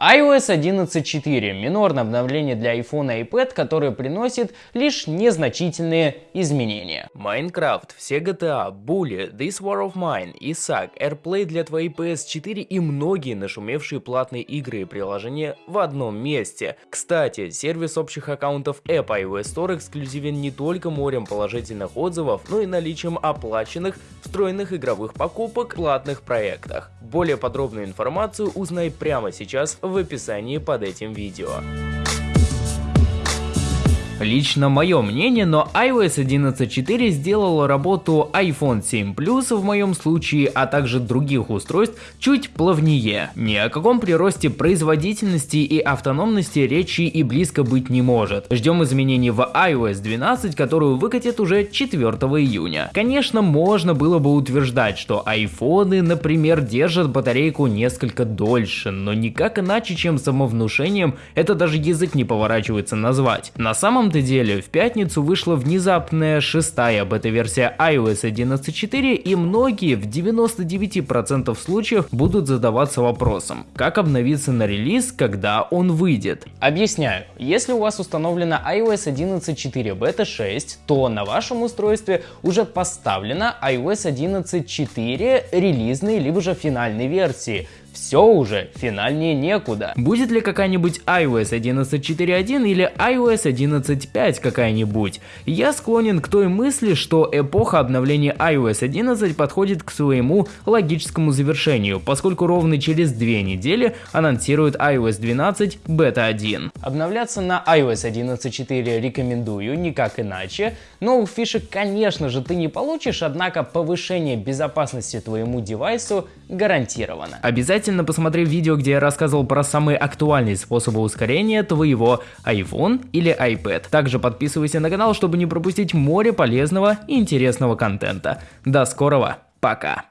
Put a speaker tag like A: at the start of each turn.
A: iOS 11.4 – минорное обновление для iPhone и iPad, которое приносит лишь незначительные изменения.
B: Minecraft, все GTA, Bully, This War of Mine, Isaac, AirPlay для твоей PS4 и многие нашумевшие платные игры и приложения в одном месте. Кстати, сервис общих аккаунтов App iOS Store эксклюзивен не только морем положительных отзывов, но и наличием оплаченных встроенных игровых покупок в платных проектах. Более подробную информацию узнай прямо сейчас в описании под этим видео.
A: Лично мое мнение, но iOS 11.4 сделала работу iPhone 7 Plus в моем случае, а также других устройств чуть плавнее. Ни о каком приросте производительности и автономности речи и близко быть не может. Ждем изменений в iOS 12, которую выкатят уже 4 июня. Конечно, можно было бы утверждать, что айфоны, например, держат батарейку несколько дольше, но никак иначе, чем самовнушением, это даже язык не поворачивается назвать. На самом самом-то деле, в пятницу вышла внезапная шестая бета-версия iOS 11.4 и многие в 99% случаев будут задаваться вопросом, как обновиться на релиз, когда он выйдет. Объясняю, если у вас установлена iOS 11.4 бета 6, то на вашем устройстве уже поставлена iOS 11.4 релизной либо же финальной версии, все уже, финальнее некуда. Будет ли какая-нибудь iOS 11.4.1 или iOS 11.5 какая-нибудь? Я склонен к той мысли, что эпоха обновления iOS 11 подходит к своему логическому завершению, поскольку ровно через две недели анонсируют iOS 12 Beta 1. Обновляться на iOS 11.4 рекомендую, никак иначе. Новых фишек, конечно же, ты не получишь, однако повышение безопасности твоему девайсу гарантировано. Обязательно Обязательно посмотри видео, где я рассказывал про самые актуальные способы ускорения твоего iPhone или iPad. Также подписывайся на канал, чтобы не пропустить море полезного и интересного контента. До скорого, пока!